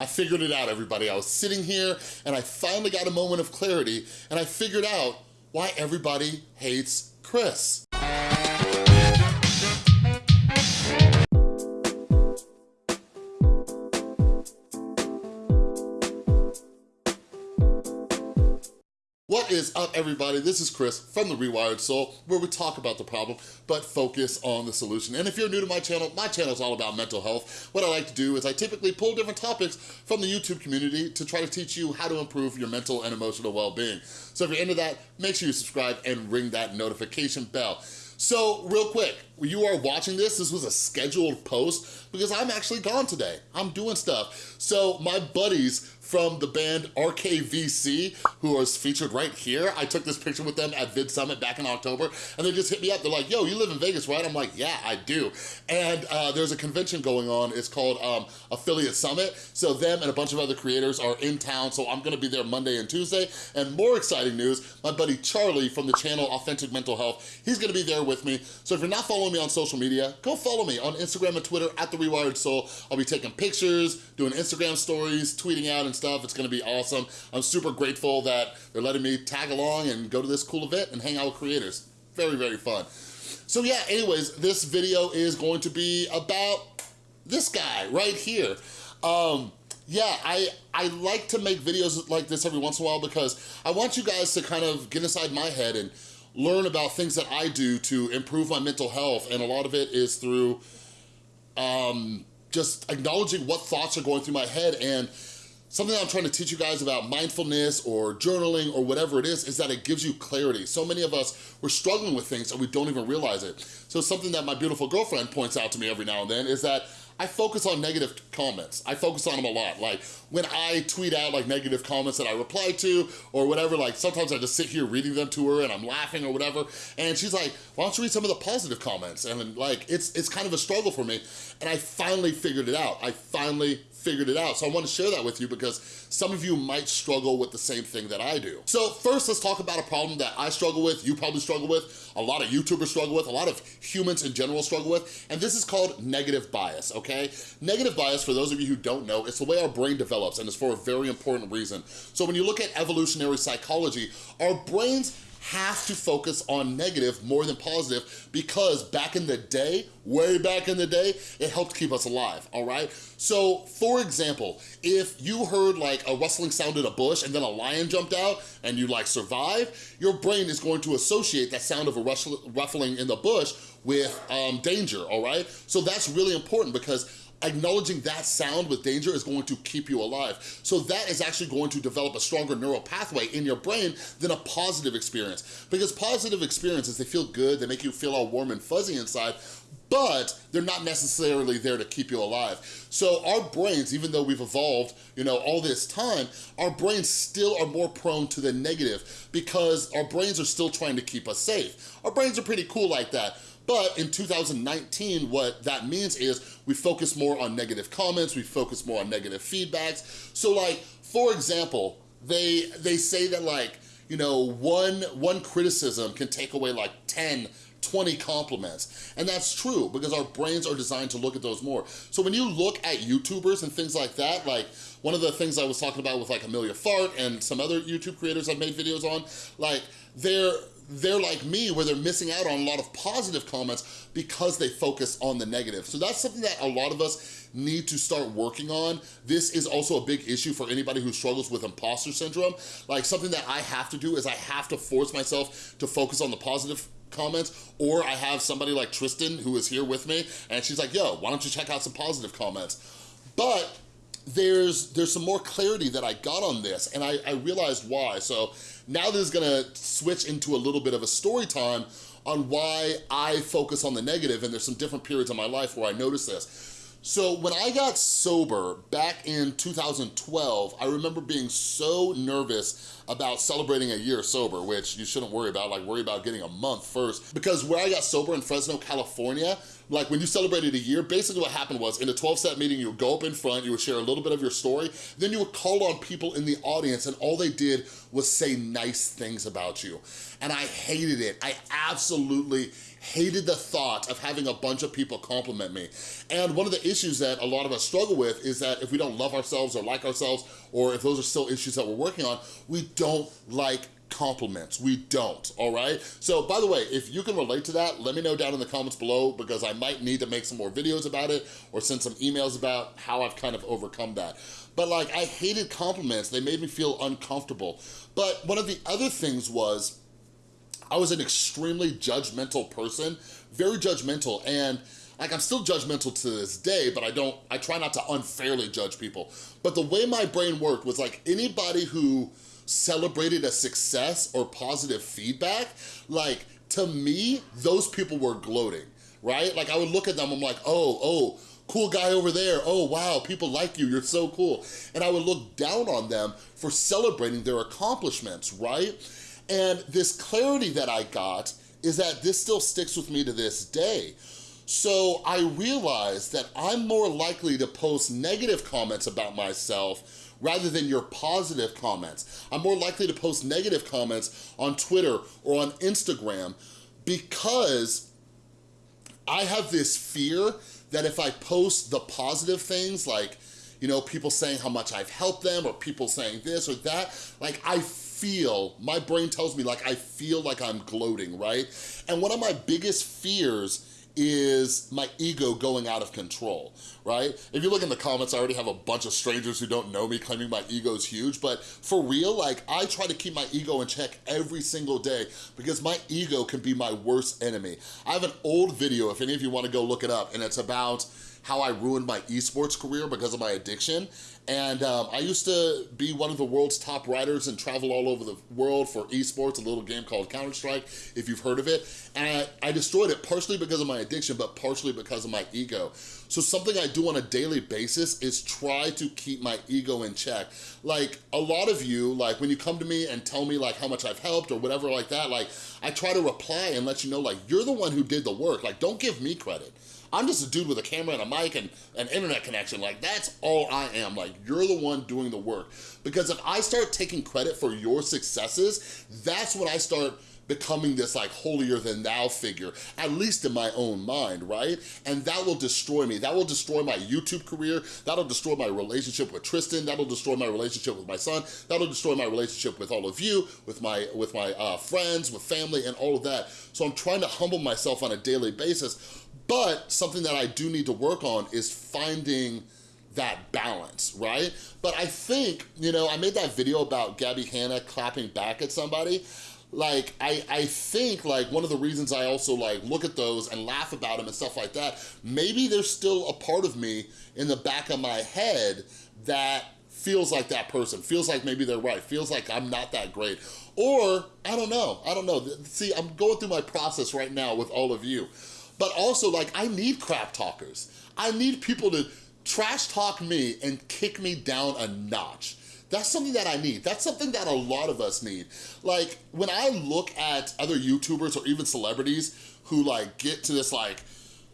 I figured it out, everybody. I was sitting here and I finally got a moment of clarity and I figured out why everybody hates Chris. Is up, everybody? This is Chris from The Rewired Soul, where we talk about the problem, but focus on the solution. And if you're new to my channel, my channel is all about mental health. What I like to do is I typically pull different topics from the YouTube community to try to teach you how to improve your mental and emotional well-being. So if you're into that, make sure you subscribe and ring that notification bell. So real quick, you are watching this, this was a scheduled post because I'm actually gone today. I'm doing stuff. So my buddies from the band RKVC, who was featured right here. I took this picture with them at Vid Summit back in October, and they just hit me up. They're like, yo, you live in Vegas, right? I'm like, yeah, I do. And uh, there's a convention going on. It's called um, Affiliate Summit. So them and a bunch of other creators are in town, so I'm gonna be there Monday and Tuesday. And more exciting news, my buddy Charlie from the channel Authentic Mental Health, he's gonna be there with me. So if you're not following me on social media, go follow me on Instagram and Twitter at The Rewired Soul. I'll be taking pictures, doing Instagram stories, tweeting out and stuff. It's gonna be awesome. I'm super grateful that they're letting me tag along and go to this cool event and hang out with creators. Very, very fun. So yeah, anyways, this video is going to be about this guy right here. Um, yeah, I, I like to make videos like this every once in a while because I want you guys to kind of get inside my head and learn about things that I do to improve my mental health. And a lot of it is through um, just acknowledging what thoughts are going through my head and something I'm trying to teach you guys about mindfulness or journaling or whatever it is, is that it gives you clarity. So many of us, we're struggling with things and we don't even realize it. So something that my beautiful girlfriend points out to me every now and then is that I focus on negative comments. I focus on them a lot. Like when I tweet out like negative comments that I reply to or whatever, like sometimes I just sit here reading them to her and I'm laughing or whatever. And she's like, why don't you read some of the positive comments? And like, it's, it's kind of a struggle for me. And I finally figured it out. I finally figured it out. So I want to share that with you because some of you might struggle with the same thing that I do. So first, let's talk about a problem that I struggle with, you probably struggle with, a lot of YouTubers struggle with, a lot of humans in general struggle with, and this is called negative bias, okay? Negative bias, for those of you who don't know, it's the way our brain develops and it's for a very important reason. So when you look at evolutionary psychology, our brains have to focus on negative more than positive because back in the day, way back in the day, it helped keep us alive, all right? So for example, if you heard like a rustling sound in a bush and then a lion jumped out and you like survive, your brain is going to associate that sound of a ruffling in the bush with um, danger, all right? So that's really important because acknowledging that sound with danger is going to keep you alive. So that is actually going to develop a stronger neural pathway in your brain than a positive experience. Because positive experiences, they feel good, they make you feel all warm and fuzzy inside, but they're not necessarily there to keep you alive. So our brains, even though we've evolved, you know, all this time, our brains still are more prone to the negative because our brains are still trying to keep us safe. Our brains are pretty cool like that. But in 2019, what that means is we focus more on negative comments, we focus more on negative feedbacks. So like, for example, they, they say that like, you know, one, one criticism can take away like 10 20 compliments. And that's true because our brains are designed to look at those more. So when you look at YouTubers and things like that, like one of the things I was talking about with like Emilia Fart and some other YouTube creators I've made videos on, like they're, they're like me where they're missing out on a lot of positive comments because they focus on the negative. So that's something that a lot of us need to start working on. This is also a big issue for anybody who struggles with imposter syndrome. Like something that I have to do is I have to force myself to focus on the positive comments or I have somebody like Tristan who is here with me and she's like, yo, why don't you check out some positive comments? But there's there's some more clarity that I got on this and I, I realized why. So now this is gonna switch into a little bit of a story time on why I focus on the negative and there's some different periods of my life where I notice this. So when I got sober back in 2012, I remember being so nervous about celebrating a year sober, which you shouldn't worry about, like worry about getting a month first. Because where I got sober in Fresno, California, like when you celebrated a year, basically what happened was in a 12-step meeting, you would go up in front, you would share a little bit of your story, then you would call on people in the audience and all they did was say nice things about you. And I hated it. I absolutely hated the thought of having a bunch of people compliment me. And one of the issues that a lot of us struggle with is that if we don't love ourselves or like ourselves, or if those are still issues that we're working on, we don't like compliments. We don't, all right? So by the way, if you can relate to that, let me know down in the comments below because I might need to make some more videos about it or send some emails about how I've kind of overcome that. But like, I hated compliments. They made me feel uncomfortable. But one of the other things was, I was an extremely judgmental person, very judgmental, and like I'm still judgmental to this day, but I don't, I try not to unfairly judge people. But the way my brain worked was like anybody who celebrated a success or positive feedback, like to me, those people were gloating, right? Like I would look at them, I'm like, oh, oh, cool guy over there. Oh, wow, people like you, you're so cool. And I would look down on them for celebrating their accomplishments, right? And this clarity that I got is that this still sticks with me to this day. So I realized that I'm more likely to post negative comments about myself rather than your positive comments. I'm more likely to post negative comments on Twitter or on Instagram because I have this fear that if I post the positive things like, you know, people saying how much I've helped them or people saying this or that, like I feel, my brain tells me like I feel like I'm gloating, right? And one of my biggest fears is my ego going out of control, right? If you look in the comments, I already have a bunch of strangers who don't know me claiming my ego is huge, but for real, like I try to keep my ego in check every single day because my ego can be my worst enemy. I have an old video, if any of you wanna go look it up, and it's about how I ruined my esports career because of my addiction. And um, I used to be one of the world's top writers and travel all over the world for esports, a little game called Counter-Strike, if you've heard of it. And I, I destroyed it partially because of my addiction, but partially because of my ego. So something I do on a daily basis is try to keep my ego in check. Like a lot of you, like when you come to me and tell me like how much I've helped or whatever like that, like I try to reply and let you know like you're the one who did the work. Like don't give me credit. I'm just a dude with a camera and a mic and an internet connection. Like, that's all I am. Like, you're the one doing the work. Because if I start taking credit for your successes, that's when I start becoming this like holier than thou figure, at least in my own mind, right? And that will destroy me. That will destroy my YouTube career. That'll destroy my relationship with Tristan. That'll destroy my relationship with my son. That'll destroy my relationship with all of you, with my, with my uh, friends, with family, and all of that. So I'm trying to humble myself on a daily basis but something that I do need to work on is finding that balance, right? But I think, you know, I made that video about Gabby Hanna clapping back at somebody. Like, I, I think, like, one of the reasons I also, like, look at those and laugh about them and stuff like that, maybe there's still a part of me in the back of my head that feels like that person, feels like maybe they're right, feels like I'm not that great. Or, I don't know, I don't know. See, I'm going through my process right now with all of you. But also, like, I need crap talkers. I need people to trash talk me and kick me down a notch. That's something that I need. That's something that a lot of us need. Like, when I look at other YouTubers or even celebrities who like get to this like,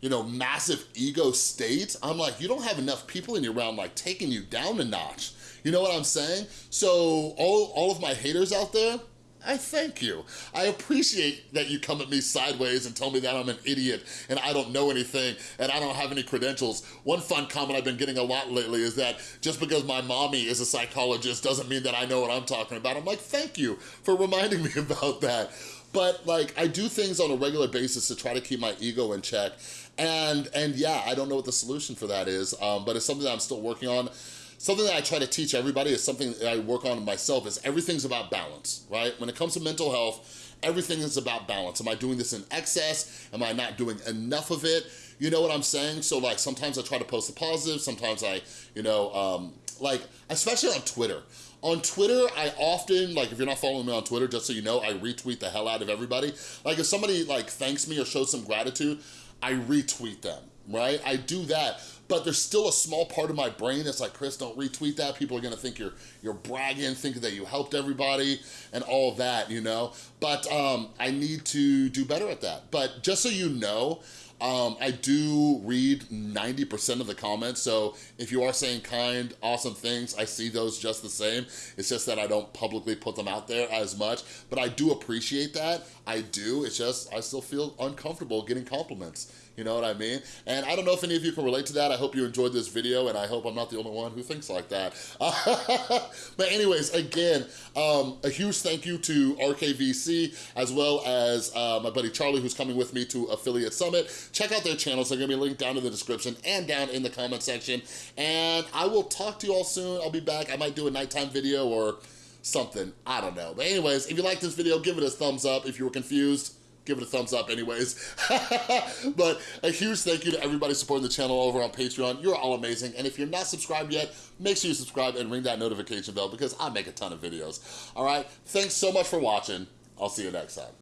you know, massive ego state, I'm like, you don't have enough people in your realm like taking you down a notch. You know what I'm saying? So all, all of my haters out there, I thank you. I appreciate that you come at me sideways and tell me that I'm an idiot and I don't know anything and I don't have any credentials. One fun comment I've been getting a lot lately is that just because my mommy is a psychologist doesn't mean that I know what I'm talking about. I'm like, thank you for reminding me about that. But like, I do things on a regular basis to try to keep my ego in check. And, and yeah, I don't know what the solution for that is, um, but it's something that I'm still working on. Something that I try to teach everybody is something that I work on myself is everything's about balance, right? When it comes to mental health, everything is about balance. Am I doing this in excess? Am I not doing enough of it? You know what I'm saying? So like sometimes I try to post the positive, sometimes I, you know, um, like, especially on Twitter. On Twitter, I often, like if you're not following me on Twitter, just so you know, I retweet the hell out of everybody. Like if somebody like thanks me or shows some gratitude, I retweet them, right? I do that but there's still a small part of my brain that's like, Chris, don't retweet that. People are gonna think you're you're bragging, thinking that you helped everybody and all that, you know? But um, I need to do better at that. But just so you know, Um, I do read 90% of the comments, so if you are saying kind, awesome things, I see those just the same. It's just that I don't publicly put them out there as much, but I do appreciate that. I do, it's just, I still feel uncomfortable getting compliments. You know what I mean? And I don't know if any of you can relate to that. I hope you enjoyed this video and I hope I'm not the only one who thinks like that. but anyways, again, um, a huge thank you to RKVC as well as uh, my buddy Charlie who's coming with me to Affiliate Summit. Check out their channels. They're gonna be linked down in the description and down in the comment section. And I will talk to you all soon. I'll be back. I might do a nighttime video or something. I don't know. But anyways, if you like this video, give it a thumbs up. If you were confused, give it a thumbs up anyways. but a huge thank you to everybody supporting the channel over on Patreon. You're all amazing. And if you're not subscribed yet, make sure you subscribe and ring that notification bell because I make a ton of videos. All right, thanks so much for watching. I'll see you next time.